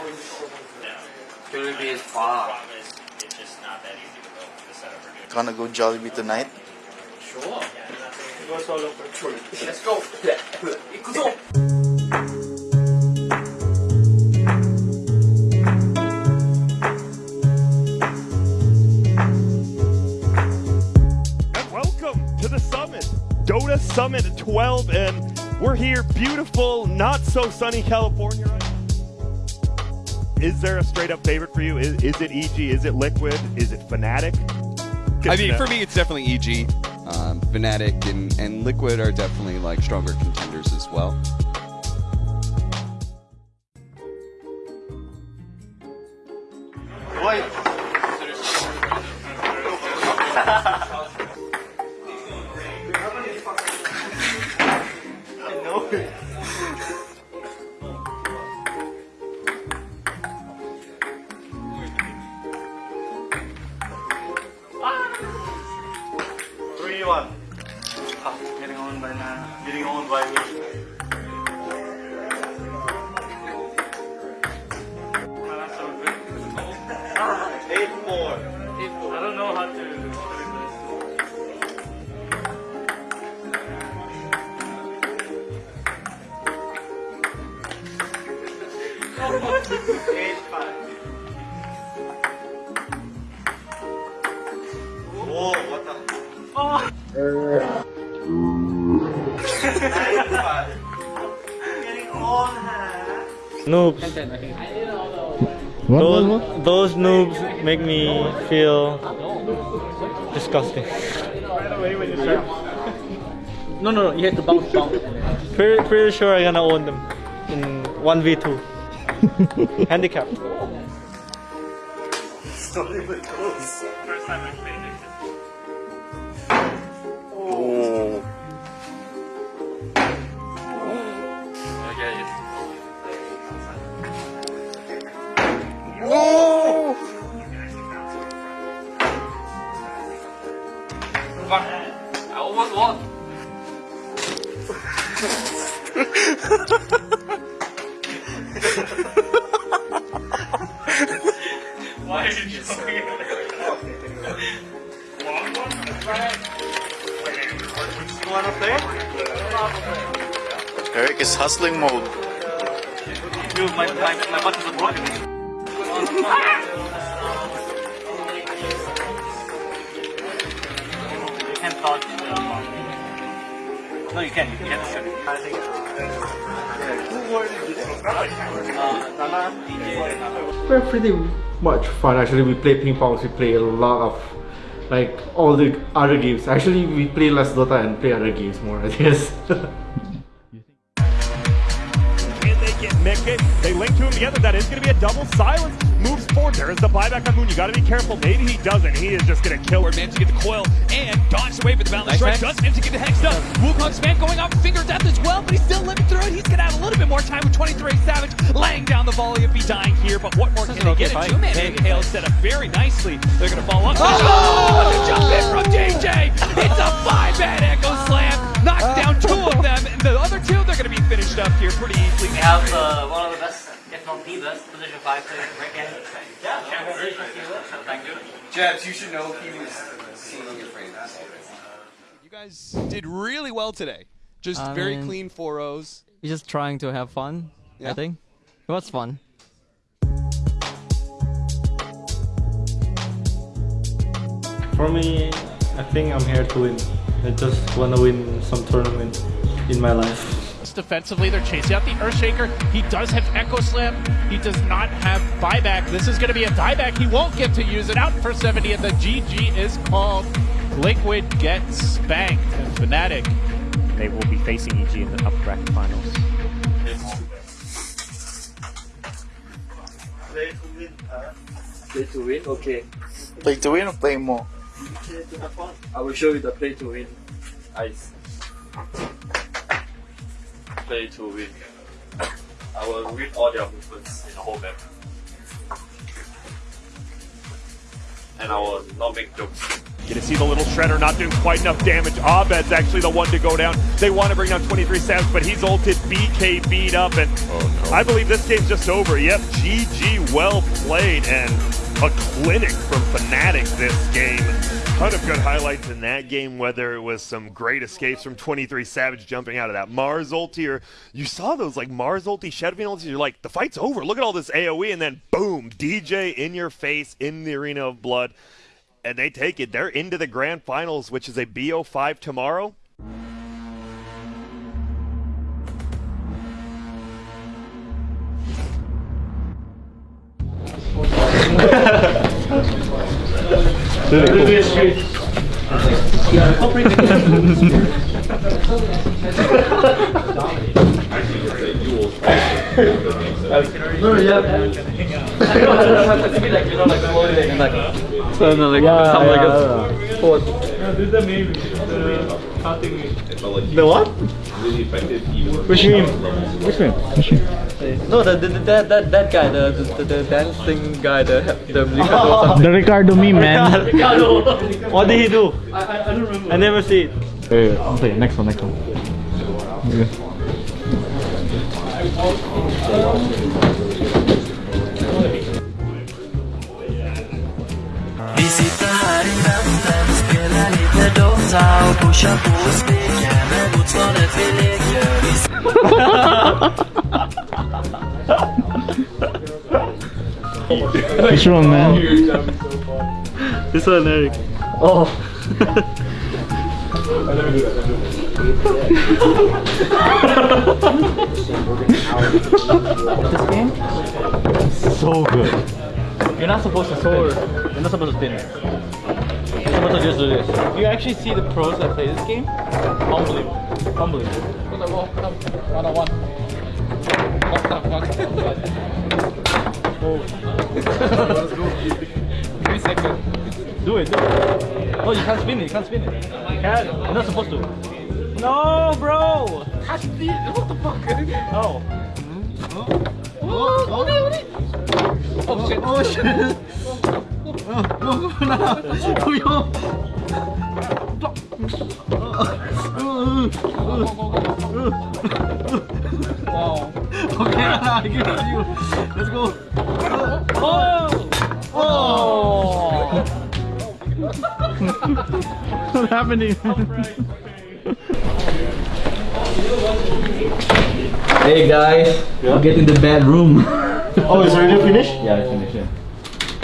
Jollibee is far. Gonna go the setup. Gonna go Jollibee tonight? Sure. Let's go. And welcome to the summit, Dota Summit 12, and we're here, beautiful, not so sunny California. Right? Is there a straight up favorite for you? Is, is it EG? Is it Liquid? Is it Fnatic? I mean, know. for me, it's definitely EG. Um, Fnatic and, and Liquid are definitely like stronger contenders as well. Wait. Getting on, huh? Noobs. Those, those noobs make me feel disgusting. No, no, no. You have to bounce, bounce. Pretty, pretty sure I'm gonna own them in 1v2. Handicap. It's not even close. First time I Wanna play? Eric is hustling mode. Dude, my, my, my buttons are broken. You can't dodge. No, you can. You can shoot it. We're pretty much fun actually. We play ping pong, we play a lot of like all the other games. Actually, we play less Dota and play other games more, I guess. Can they get Mickey? They link to him together. That is going to be a double silence. Moves forward. There is the buyback on Moon. You got to be careful. Maybe he doesn't. He is just going to kill. Forward, managed to get the coil and dodged away for the balance strike. Does manage to get the hex up. Wukong span going off finger death as well, but he's 23 Savage laying down the volley of be dying here. But what more can they get? A two-man inhale set up very nicely. They're gonna follow up. Oh, the jump in from DJ. It's a five-man echo slam. Knocks down two of them, and the other two they're gonna be finished up here pretty easily. We have uh, one of the best, if not the best, position 5 player in Rank Yeah, congratulations to you. Thank you. Jabz, you should know he was seeing your frames. You guys did really well today. Just I very mean- clean 4-0s. We're just trying to have fun. Yeah. I think it was fun. For me, I think I'm here to win. I just wanna win some tournament in my life. defensively. They're chasing out the Earthshaker. He does have Echo Slam. He does not have buyback. This is going to be a dieback. He won't get to use it. Out for 70, and the GG is called. Liquid gets spanked. And Fnatic, they will be facing EG in the upper bracket finals. Play to win? Okay. Play to win or play more? Play to have fun. I will show you the play to win. Ice. Play to win. I will read all their movements in the whole map. And I will not make jokes. You can see the little shredder not doing quite enough damage. Abed's actually the one to go down. They want to bring down 23 Savage, but he's ulted. BK beat up, and oh, I believe this game's just over. Yep, GG, well played, and a clinic from Fnatic this game. Ton of good highlights in that game, whether it was some great escapes from 23 Savage jumping out of that Mars ulti, or you saw those like Mars ulti, Shadowfiend ulti, you're like, the fight's over. Look at all this AoE, and then boom, DJ in your face in the Arena of Blood. And they take it. They're into the grand finals, which is a BO5 tomorrow. So, no, like, some like a sport. The what? Which meme? Which meme? No, the, the, the, that, that, that guy, the, the, the dancing guy, the, the Ricardo or something. The Ricardo meme, man. What did he do? I, I don't remember. I never see it. Hey, okay, next one, next one. Vi lite Dota och pushar på och skriker med motståndet vi leker. Vi What's wrong, man? This one, Eric. Oh. So good. You're not supposed to soar. You're not supposed to spin. You're supposed to just do this. You actually see the pros that play this game? Unbelievable. Unbelievable. One on one. What the fuck? Three seconds. Do it, do it. No, you can't spin it. You can't spin it. You can. You're not supposed to. No, bro. What the fuck? Oh. Oh, no. Oh shit. Oh shit. Oh, go, go now. Go, yo. Wow. Okay, I give it to you. Let's go. Oh! Oh! What's happening? Hey guys, we're getting the bad room. Oh, it's already finished? yeah, I finished it.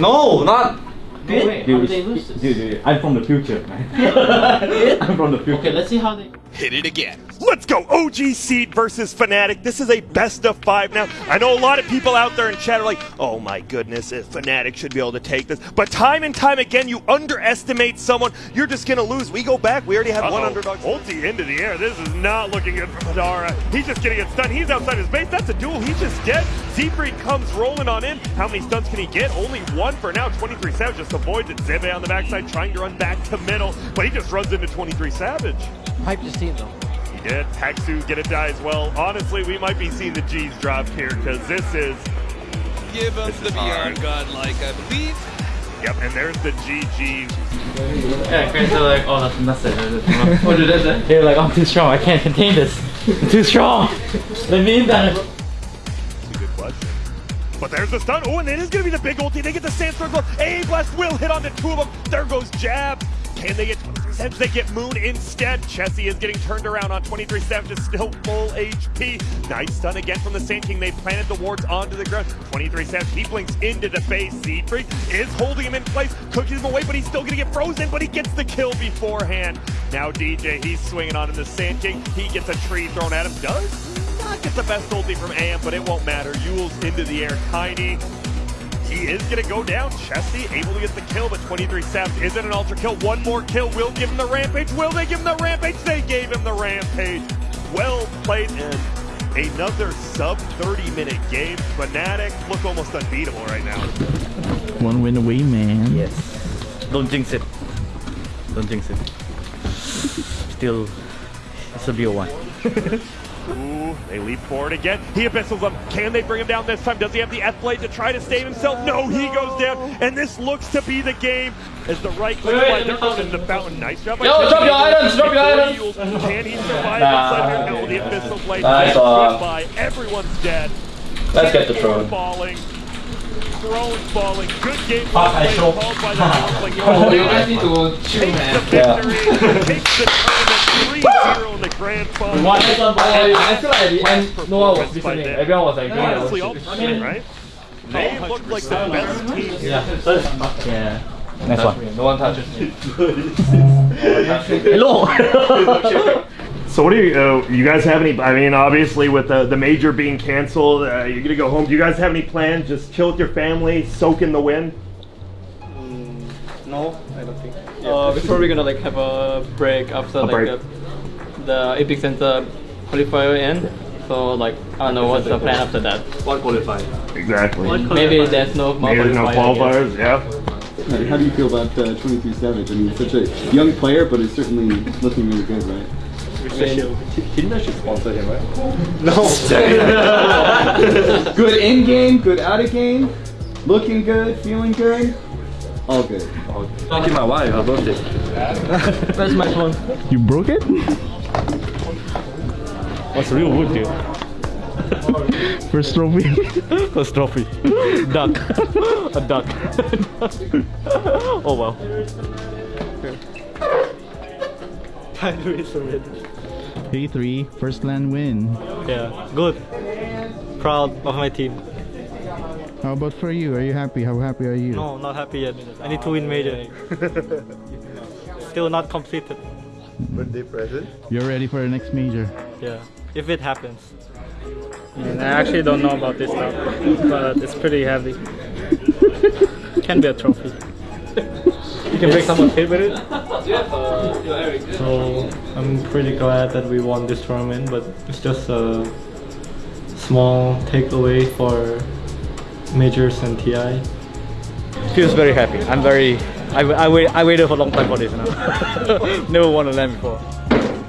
No, not. Dude, Dude, dude, dude, I'm from the future, man. I'm from the future. Okay, let's see how they. Hit it again. Let's go. OG Seed versus Fnatic. This is a best of five now. I know a lot of people out there in chat are like, oh my goodness, if Fnatic should be able to take this. But time and time again, you underestimate someone, you're just going to lose. We go back. We already had one underdog. Ulti into the air. This is not looking good for Madara. He's just getting it stunned. He's outside his base. That's a duel. He's just dead. Siegfried comes rolling on in. How many stuns can he get? Only one for now. 23 Savage just avoids it. Zebe on the backside trying to run back to middle, but he just runs into 23 Savage. Hype to see it though. He did. Haxu get a die as well. Honestly, we might be seeing the G's drop here because this is. Give us the VR godlike, I believe. Yep, and there's the GG. Yeah, friends are like, oh, that's nothing. What did that? They're like, I'm too strong. I can't contain this. I'm too strong. Let me in that. That's a good question. But there's the stun. Oh, and it is going to be the big ulti. They get the Sandstorm Glove. A Blast will hit onto two of them. There goes Jab. Can they get 23 Savage? They get Moon instead. Chessie is getting turned around on 23 Savage, is still full HP. Nice stun again from the Sand King. They planted the wards onto the ground. 23 Savage, he blinks into the face. Siegfried is holding him in place, cooking him away, but he's still going to get frozen, but he gets the kill beforehand. Now DJ, he's swinging on him. The Sand King, he gets a tree thrown at him. Does not get the best ulti from AM, but it won't matter. Eul's into the air. Tiny he is going to go down. Chessie able to get the kill, but 23 Savage isn't an ultra kill. One more kill will give him the rampage. Will they give him the rampage? They gave him the rampage. Well played and another sub 30 minute game. Fnatic look almost unbeatable right now. One win away, man. Yes. Don't jinx it. Don't jinx it. Still, it's a BO1. Ooh, they leap forward again. He abyssals them. Can they bring him down this time? Does he have the F blade to try to save himself? No, he goes down. And this looks to be the game as the right click Wait, wait, slide. They're going the fountain. Nice job. by Yo, drop your items, drop your items. Can he survive Nah. inside here? No, the abyssal blade. Nice by. Everyone's dead. Let's get the Throne throne. falling. Throne falling. Good game Fuck, I play called by the conflict. Oh, you guys need to chill, Takes man. the Yeah. victory. Takes the tournament 3-0 in the grand final. One. I feel like at the end, no one was listening. Everyone was like, doing their own Honestly, shit. ultimately, right? They look like the best team. Yeah. Yeah. Next one. No one touches me. Hello. So what do you uh, you guys have any? I mean, obviously with the the major being canceled, uh, you're gonna go home. Do you guys have any plans? Just chill with your family, soak in the wind. No, I don't think. Uh, before we're gonna like have a break after A like break. The, the EPICENTER qualifier end. So like I don't know what's the plan after that. What qualifier? Exactly. Maybe there's no more Maybe there's no qualifier, I guess. qualifiers. Yeah. How how do you feel about uh, 23 Savage? I mean, such a young player, but it's certainly looking really good, right? Didn't I should sponsor him, right? No. good in game, good out of game, looking good, feeling good, all good. Thank you, my wife. Her birthday. Where's my phone? You broke it? What's real wood, dude? First trophy. First trophy. Duck. A duck. oh well. By the way, so ready. P3, first land win. Yeah, good. Proud of my team. How about for you? Are you happy? How happy are you? No, not happy yet. I need to win major. Still not completed. Birthday present? You're ready for the next major. Yeah, if it happens. And I actually don't know about this stuff, but it's pretty heavy. Can be a trophy. You can break someone's head with it. So I'm pretty glad that we won this tournament, but it's just a small takeaway for majors and TI. Feels very happy. I'm very. I, I, wait, I waited for a long time for this now. Never won a land before.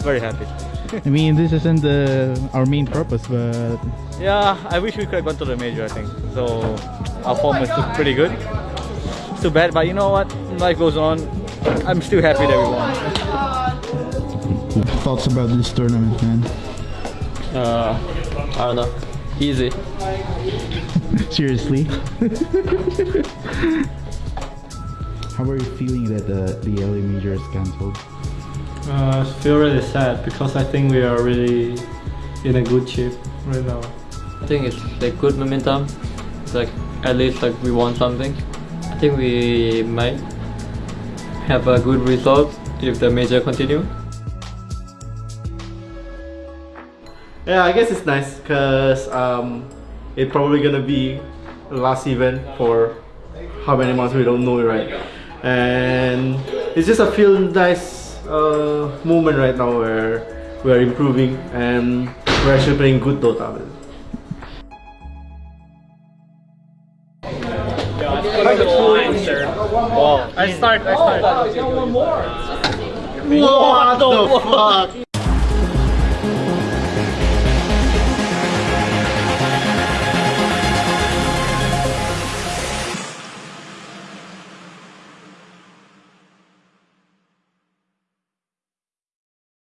Very happy. I mean, this isn't the, our main purpose, but Yeah, I wish we could have gone to the major, I think. So our form was still pretty good. It's too bad, but you know what? Life goes on. I'm still happy that we won. thoughts about this tournament, man? Uh, I don't know. Easy. Seriously? How are you feeling that the, the LA major is cancelled? Uh, I feel really sad because I think we are really in a good shape right now. I think it's like good momentum. It's like at least like we won something. I think we might have a good result if the major continue. Yeah, I guess it's nice because um, it's probably gonna be the last event for how many months we don't know right, and it's just a feel nice uh, moment right now where we are improving and we're actually playing good Dota. I start, I start. Oh, what the fuck?